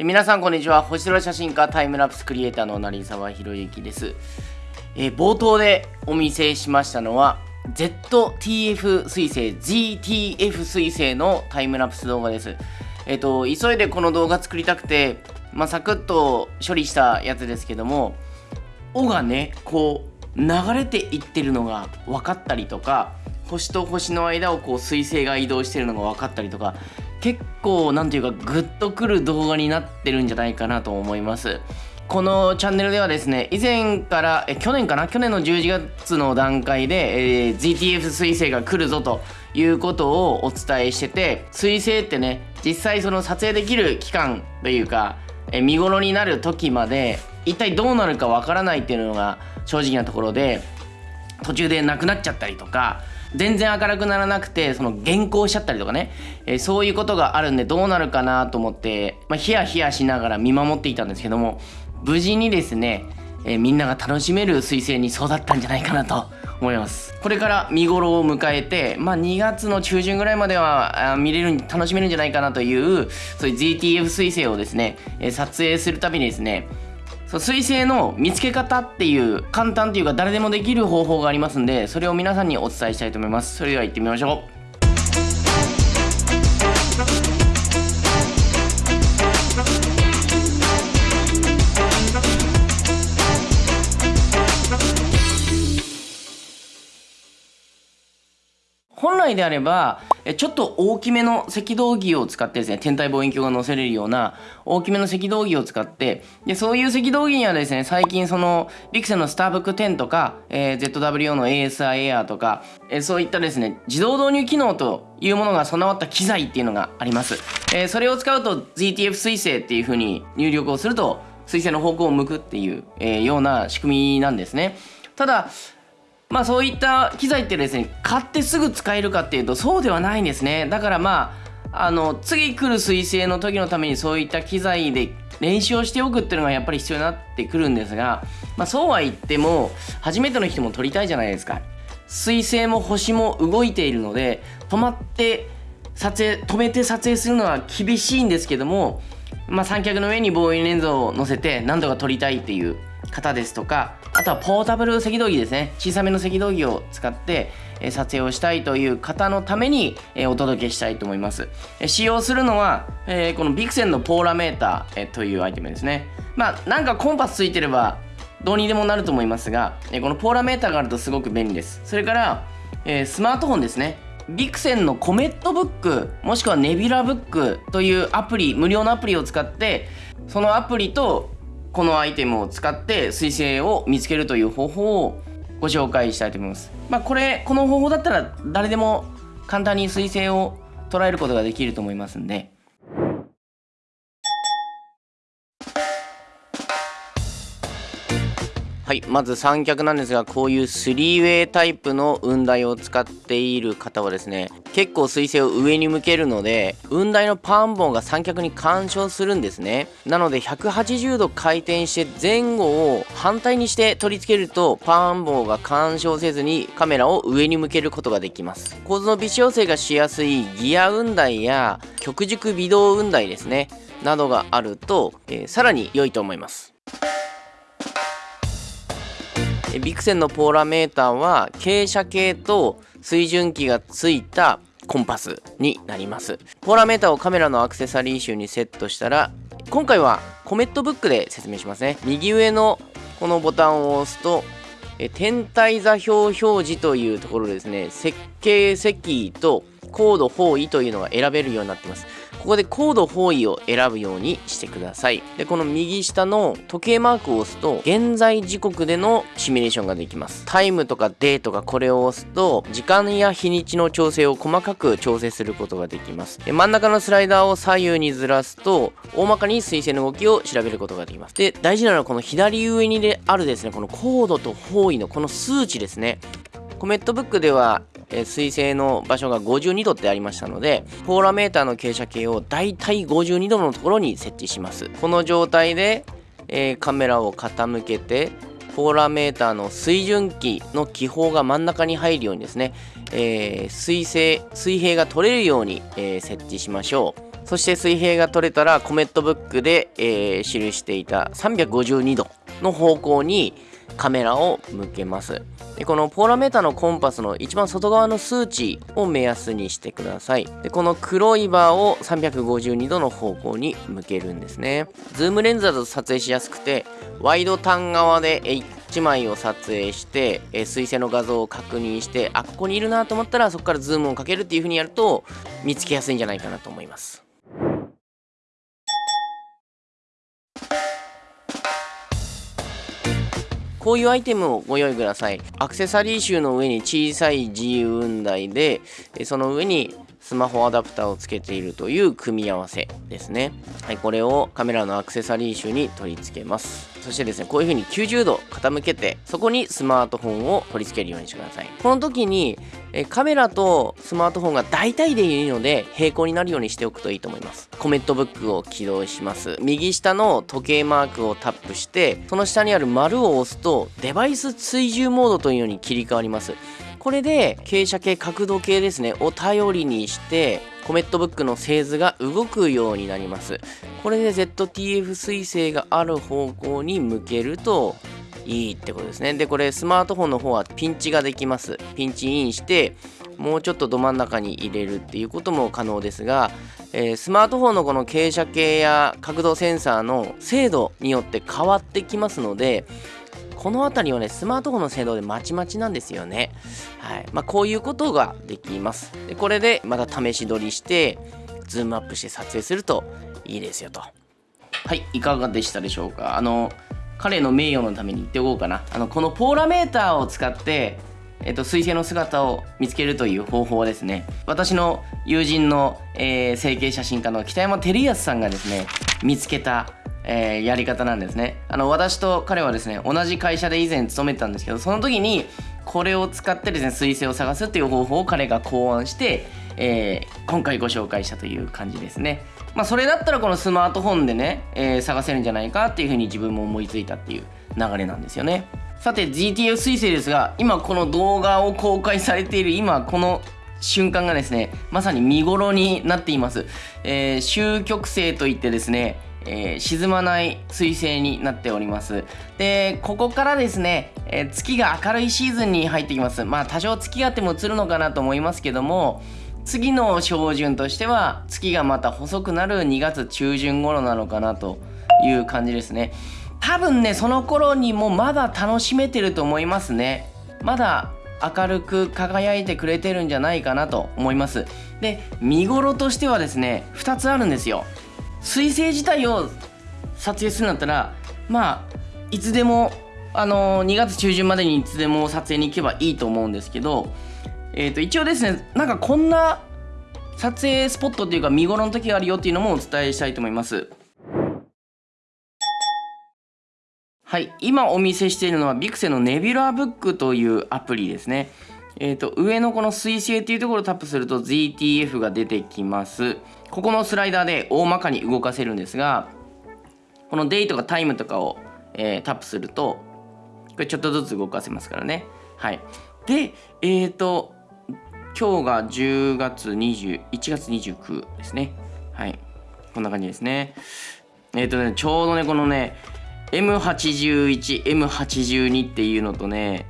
皆さんこんにちは。星空写真家タイムラプスクリエイターの成沢博之です、えー冒頭でお見せしましたのは ZTF 彗星 GTF 彗星のタイムラプス動画です。えっ、と急いでこの動画作りたくてまあ、サクッと処理したやつですけども尾がねこう流れていってるのが分かったりとか星と星の間をこう彗星が移動してるのが分かったりとか結構なんていうかグッとくる動画になってるんじゃないかなと思います。このチャンネルではですね以前からえ去年かな？去年の11月の段階で、えー GTF 彗星が来るぞということをお伝えしてて彗星ってね実際その撮影できる期間というかえ見頃になる時まで一体どうなるかわからないっていうのが正直なところで途中でなくなっちゃったりとか全然明るくならなくてその減光しちゃったりとかね、えーそういうことがあるんでどうなるかなと思って、まあ、ヒヤヒヤしながら見守っていたんですけども無事にですね、えーみんなが楽しめる彗星に育ったんじゃないかなと思います。これから見頃を迎えて、まあ、2月の中旬ぐらいまでは見れる楽しめるんじゃないかなというそういう GTF 彗星をですね、えー撮影するたびにですねそう彗星の見つけ方っていう簡単っていうか誰でもできる方法がありますんでそれを皆さんにお伝えしたいと思います。それでは行ってみましょう。本来であればちょっと大きめの赤道儀を使ってですね天体望遠鏡が載せれるような大きめの赤道儀を使ってでそういう赤道儀にはですね最近そのビクセンのスターブック10とか、えー ZWO の ASR エアーとか、えーそういったですね自動導入機能というものが備わった機材っていうのがあります、えーそれを使うと GTF 彗星っていう風に入力をすると彗星の方向を向くっていう、えーような仕組みなんですね。ただまあそういった機材ってですね買ってすぐ使えるかっていうとそうではないんですね。だからまああの次来る彗星の時のためにそういった機材で練習をしておくっていうのがやっぱり必要になってくるんですが、まあ、そうは言っても初めての人も撮りたいじゃないですか。彗星も星も動いているので止まって撮影止めて撮影するのは厳しいんですけども、まあ、三脚の上に望遠レンズを乗せて何とか撮りたいっていう方ですとかあとはポータブル赤道儀ですね。小さめの赤道儀を使って撮影をしたいという方のためにお届けしたいと思います。使用するのはこのビクセンのポーラメーターというアイテムですね。まあなんかコンパスついてればどうにでもなると思いますがこのポーラメーターがあるとすごく便利です。それからスマートフォンですね。ビクセンのコメットブックもしくはネビュラブックというアプリ無料のアプリを使ってそのアプリとこのアイテムを使って彗星を見つけるという方法をご紹介したいと思います。まあこれこの方法だったら誰でも簡単に彗星を捉えることができると思いますんで。はい、まず三脚なんですがこういう 3way タイプの雲台を使っている方はですね結構水星を上に向けるので雲台のパン棒が三脚に干渉するんですね。なので180度回転して前後を反対にして取り付けるとパン棒が干渉せずにカメラを上に向けることができます。構図の微調整がしやすいギア雲台や極軸微動雲台ですねなどがあると、えーさらに良いと思います。ビクセンのポーラメーターは傾斜計と水準器がついたコンパスになります。ポーラメーターをカメラのアクセサリー集にセットしたら今回はコメットブックで説明しますね。右上のこのボタンを押すとえ天体座標表示というところですね。設計席と高度方位というのが選べるようになってます。ここで高度方位を選ぶようにしてください。でこの右下の時計マークを押すと現在時刻でのシミュレーションができます。タイムとかデーとかこれを押すと時間や日にちの調整を細かく調整することができます。で真ん中のスライダーを左右にずらすと大まかに水星の動きを調べることができます。で大事なのはこの左上にあるですねこの高度と方位のこの数値ですね。コメットブックでは、えー水星の場所が52度ってありましたのでポーラメーターの傾斜計をだいたい52度のところに設置します。この状態で、えーカメラを傾けてポーラメーターの水準器の気泡が真ん中に入るようにですね、えー、水星水平が取れるように、えー、設置しましょう。そして水平が取れたらコメットブックで、えー、記していた352度の方向にカメラを向けます。でこのポーラメーターのコンパスの一番外側の数値を目安にしてください。でこの黒いバーを352度の方向に向けるんですね。ズームレンズだと撮影しやすくてワイド端側で1枚を撮影して、え彗星の画像を確認してあここにいるなと思ったらそこからズームをかけるっていう風にやると見つけやすいんじゃないかなと思います。こういうアイテムをご用意ください。アクセサリー集の上に小さい自由雲台で、その上にスマホアダプターをつけているという組み合わせですね。はい、これをカメラのアクセサリー集に取り付けます。そしてですね、こういう風に90度傾けて、そこにスマートフォンを取り付けるようにしてください。この時に、えカメラとスマートフォンが大体でいいので、平行になるようにしておくといいと思います。コメントブックを起動します。右下の時計マークをタップして、その下にある丸を押すと、デバイス追従モードというのに切り替わります。これで傾斜計角度計ですねを頼りにしてコメットブックの製図が動くようになりますこれで ZTF 彗星がある方向に向けるといいってことですねでこれスマートフォンの方はピンチができますピンチインしてもうちょっとど真ん中に入れるっていうことも可能ですが、えー、スマートフォンのこの傾斜計や角度センサーの精度によって変わってきますのでこの辺りはね、スマートフォンの精度でまちまちなんですよね。はい。まあ、こういうことができます。でこれでまた試し撮りして、ズームアップして撮影するといいですよと。はい、いかがでしたでしょうか？あの、彼の名誉のために言っておこうかな。あの、このポーラメーターを使って、えっと、彗星の姿を見つけるという方法ですね。私の友人の、えー、星景写真家の北山照康さんがですね、見つけたえー、やり方なんですねあの私と彼はですね同じ会社で以前勤めてたんですけどその時にこれを使ってですね彗星を探すっていう方法を彼が考案して、えー、今回ご紹介したという感じですねまあそれだったらこのスマートフォンでね、えー、探せるんじゃないかっていうふうに自分も思いついたっていう流れなんですよね。さて GTF 彗星ですが今この動画を公開されている今この瞬間がですねまさに見頃になっています、えー、終局星といってですねえー、沈まない彗星になっております。でここからですね、えー、月が明るいシーズンに入ってきます。まあ多少月があっても映るのかなと思いますけども次の照準としては月がまた細くなる2月中旬頃なのかなという感じですね。多分ねその頃にもまだ楽しめてると思いますね。まだ明るく輝いてくれてるんじゃないかなと思います。で見頃としてはですね2つあるんですよ。彗星自体を撮影するんだったらまあいつでもあのー、2月中旬までにいつでも撮影に行けばいいと思うんですけど、えー、と一応ですねなんかこんな撮影スポットっていうか見頃の時があるよっていうのもお伝えしたいと思います。はい今お見せしているのはビクセのネビュラーブックというアプリですね。えーと、上のこの水星っていうところをタップすると ZTF が出てきます。ここのスライダーで大まかに動かせるんですがこのデイとかタイムとかを、えー、タップするとこれちょっとずつ動かせますからね。はい。でえっ、ー、と今日が10月20 1月29ですね。はい。こんな感じですね。えっ、ー、とねちょうどねこのね M81M82 っていうのとね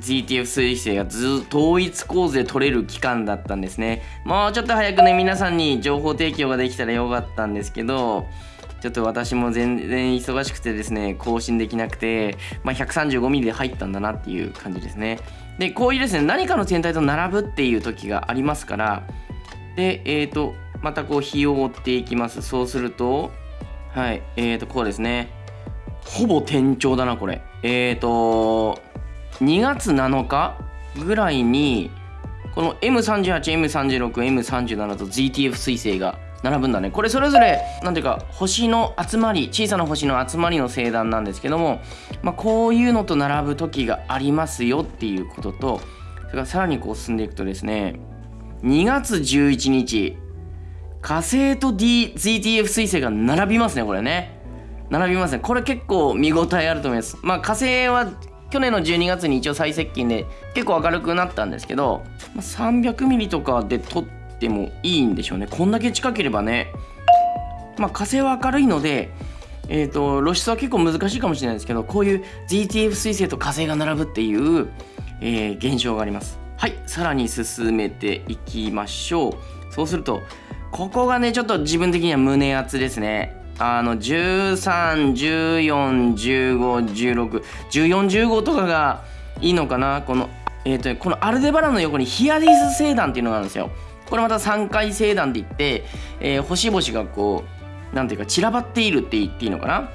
GTF 彗星がず統一構図で取れる期間だったんですね。もうちょっと早くね皆さんに情報提供ができたらよかったんですけどちょっと私も全然忙しくてですね更新できなくて、まあ、135mm で入ったんだなっていう感じですね。でこういうですね何かの天体と並ぶっていう時がありますからでえっ、ー、とまたこう日を追っていきます。そうするとはいえーとこうですね。ほぼ天頂だなこれ。えーと2月7日ぐらいにこの M38M36M37 と ZTF 彗星が並ぶんだね。これそれぞれ何ていうか星の集まり小さな星の集まりの星団なんですけども、まあ、こういうのと並ぶ時がありますよっていうこととそれからさらにこう進んでいくとですね2月11日火星と、D、ZTF 彗星が並びますねこれね。並びますね。これ結構見応えあると思います。まあ火星は去年の12月に一応最接近で結構明るくなったんですけど 300mm とかで撮ってもいいんでしょうね。こんだけ近ければね。まあ火星は明るいのでえーと、露出は結構難しいかもしれないですけどこういう GTF 彗星と火星が並ぶっていう、えー、現象があります。はいさらに進めていきましょう。そうするとここがねちょっと自分的には胸熱ですね。あの131415161415とかがいいのかな。このえっ、ー、とこのアルデバランの横にヒアディス星団っていうのがあるんですよ。これまた3回星団って言って、えー、星々がこうなんていうか散らばっているって言っていいのかな？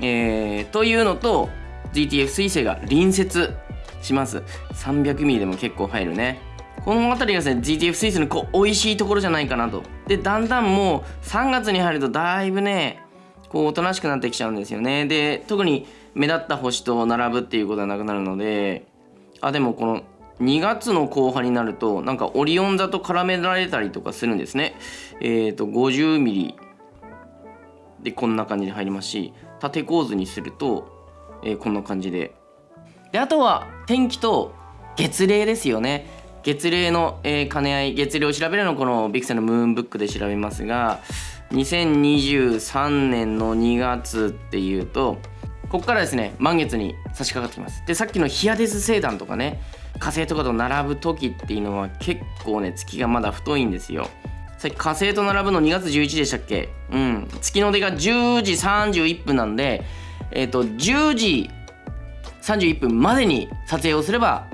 えー、というのと GTF 彗星が隣接します。300mm でも結構入るね。この辺りがですね GTF 彗星のこう美味しいところじゃないかなと。でだんだんもう3月に入るとだいぶねこうおとなしくなってきちゃうんですよね。で特に目立った星と並ぶっていうことはなくなるのであでもこの2月の後半になるとなんかオリオン座と絡められたりとかするんですね。えっ、ー、と 50mm でこんな感じで入りますし縦構図にすると、えー、こんな感じで。であとは天気と月齢ですよね。月齢の、えー、兼ね合い月齢を調べるのこのビクセルのムーンブックで調べますが2023年の2月っていうとここからですね満月に差し掛かってきます。でさっきのヒアデス星団とかね火星とかと並ぶ時っていうのは結構ね月がまだ太いんですよ。さっき火星と並ぶの2月11でしたっけ？うん。月の出が10時31分なんでえっ、ー、と10時31分までに撮影をすれば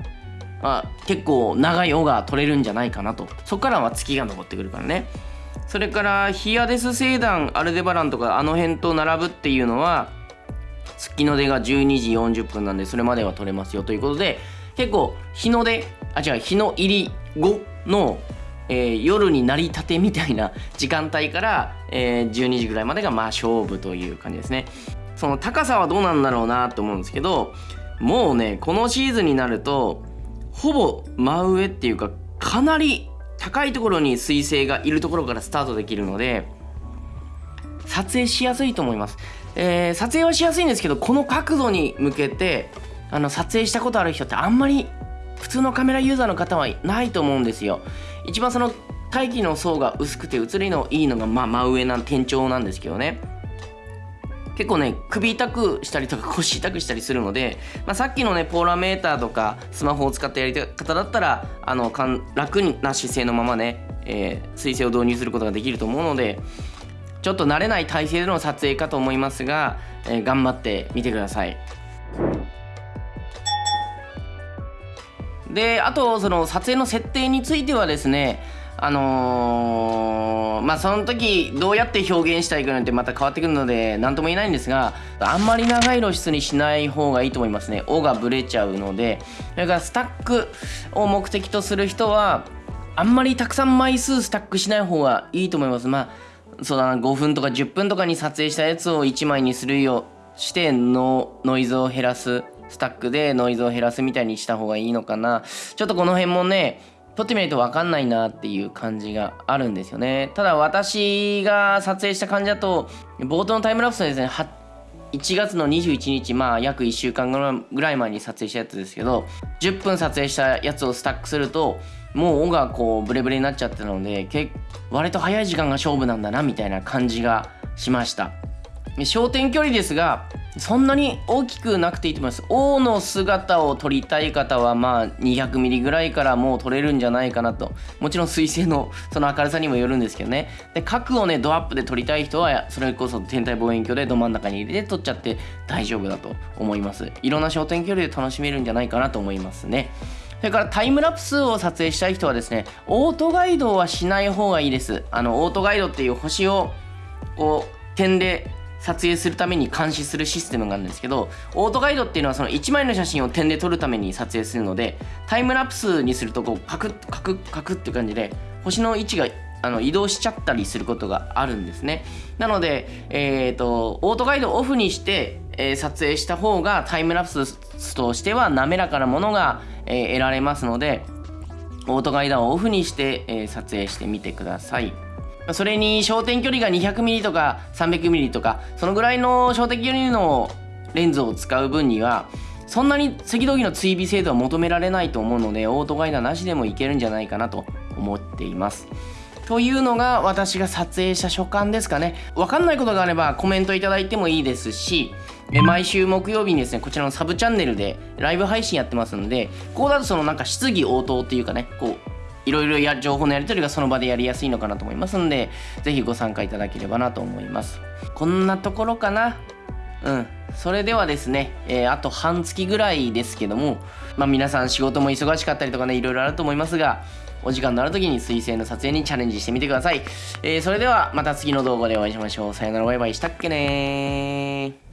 あ結構長い尾が取れるんじゃないかなと。そこからは月が昇ってくるからね。それからヒアデス星団アルデバランとかあの辺と並ぶっていうのは月の出が12時40分なんでそれまでは取れますよということで結構日の出あ違う日の入り後のえー、夜になりたてみたいな時間帯から、えー、12時ぐらいまでがまあ勝負という感じですね。その高さはどうなんだろうなと思うんですけどもうねこのシーズンになるとほぼ真上っていうかかなり高いところに彗星がいるところからスタートできるので撮影しやすいと思います、えー、撮影はしやすいんですけどこの角度に向けてあの撮影したことある人ってあんまり普通のカメラユーザーの方はないと思うんですよ一番その大気の層が薄くて映りのいいのが、まあ、真上な天井なんですけどね結構ね首痛くしたりとか腰痛くしたりするので、まあ、さっきのねポーラメーターとかスマホを使ったやり方だったらあのかん楽な姿勢のままね、えー、水星を導入することができると思うのでちょっと慣れない体勢での撮影かと思いますが、えー、頑張ってみてください。であとその撮影の設定についてはですねあのー、まあその時どうやって表現したいかなんてまた変わってくるので何とも言えないんですがあんまり長い露出にしない方がいいと思いますね「尾がブレちゃうので。それからスタックを目的とする人はあんまりたくさん枚数スタックしない方がいいと思います。まあそうだな5分とか10分とかに撮影したやつを1枚にするようしてノノイズを減らす。スタックでノイズを減らすみたいにした方がいいのかな。ちょっとこの辺もね撮ってみないと分かんないなっていう感じがあるんですよね。ただ私が撮影した感じだと冒頭のタイムラプスはですね1月の21日まあ約1週間ぐらい前に撮影したやつですけど10分撮影したやつをスタックするともう尾がこうブレブレになっちゃってたので割と早い時間が勝負なんだなみたいな感じがしました。焦点距離ですがそんなに大きくなくていいと思います。王の姿を撮りたい方はまあ 200mm ぐらいからもう撮れるんじゃないかなと。もちろん水星のその明るさにもよるんですけどね。で角をねドアップで撮りたい人はそれこそ天体望遠鏡でど真ん中に入れて撮っちゃって大丈夫だと思います。いろんな焦点距離で楽しめるんじゃないかなと思いますね。それからタイムラプスを撮影したい人はですねオートガイドはしない方がいいです。あのオートガイドっていう星をこう点で撮影するために監視するシステムがあるんですけどオートガイドっていうのはその1枚の写真を点で撮るために撮影するのでタイムラプスにするとこうカクッカクッカクッって感じで星の位置があの移動しちゃったりすることがあるんですねなので、えーと、オートガイドオフにして、えー、撮影した方がタイムラプスとしては滑らかなものが、えー、得られますのでオートガイドをオフにして、えー、撮影してみてください。それに焦点距離が 200mm とか 300mm とかそのぐらいの焦点距離のレンズを使う分にはそんなに赤道儀の追尾精度は求められないと思うのでオートガイダーなしでもいけるんじゃないかなと思っています。というのが私が撮影した所感ですかね。分かんないことがあればコメントいただいてもいいですし毎週木曜日にですねこちらのサブチャンネルでライブ配信やってますのでここだとそのなんか質疑応答っていうかねこういろいろや情報のやり取りがその場でやりやすいのかなと思いますので是非ご参加いただければなと思います。こんなところかな？うん。それではですね、えー、あと半月ぐらいですけどもまあ皆さん仕事も忙しかったりとかねいろいろあると思いますがお時間のある時に水星の撮影にチャレンジしてみてください。えー、それではまた次の動画でお会いしましょう。さよならバイバイ。したっけね